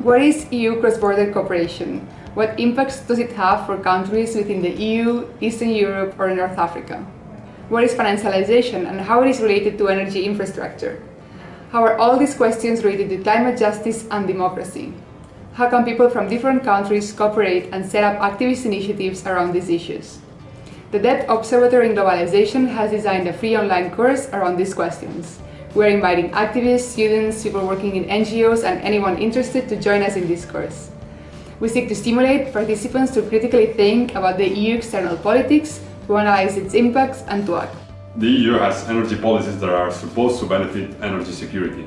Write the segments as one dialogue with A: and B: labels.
A: What is EU cross-border cooperation? What impacts does it have for countries within the EU, Eastern Europe or North Africa? What is financialization and how it is related to energy infrastructure? How are all these questions related to climate justice and democracy? How can people from different countries cooperate and set up activist initiatives around these issues? The Debt Observatory in Globalization has designed a free online course around these questions. We're inviting activists, students, people working in NGOs and anyone interested to join us in this course. We seek to stimulate participants to critically think about the EU external politics, to analyze its impacts and to act.
B: The EU has energy policies that are supposed to benefit energy security.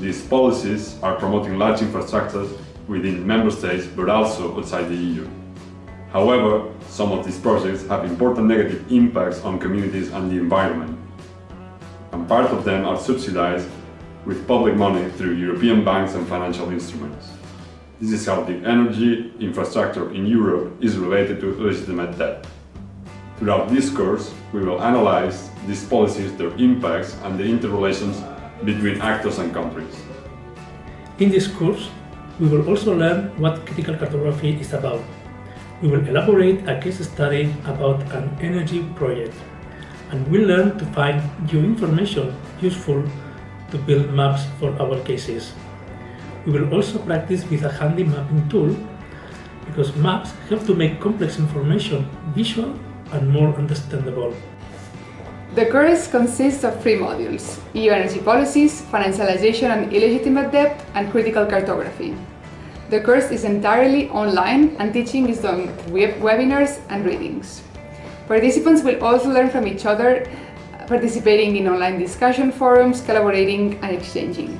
B: These policies are promoting large infrastructures within member states but also outside the EU. However, some of these projects have important negative impacts on communities and the environment part of them are subsidized with public money through European banks and financial instruments. This is how the energy infrastructure in Europe is related to legitimate debt. Throughout this course, we will analyze these policies, their impacts and the interrelations between actors and countries.
C: In this course, we will also learn what critical cartography is about. We will elaborate a case study about an energy project and we learn to find new information useful to build maps for our cases. We will also practice with a handy mapping tool because maps help to make complex information visual and more understandable.
A: The course consists of three modules, EU energy policies, financialization and illegitimate debt, and critical cartography. The course is entirely online and teaching is done through webinars and readings. Participants will also learn from each other, participating in online discussion forums, collaborating and exchanging.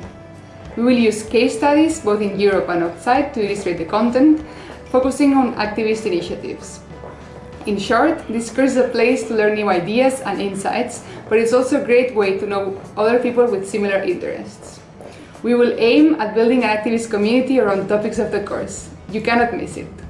A: We will use case studies both in Europe and outside to illustrate the content, focusing on activist initiatives. In short, this course is a place to learn new ideas and insights, but it's also a great way to know other people with similar interests. We will aim at building an activist community around topics of the course. You cannot miss it.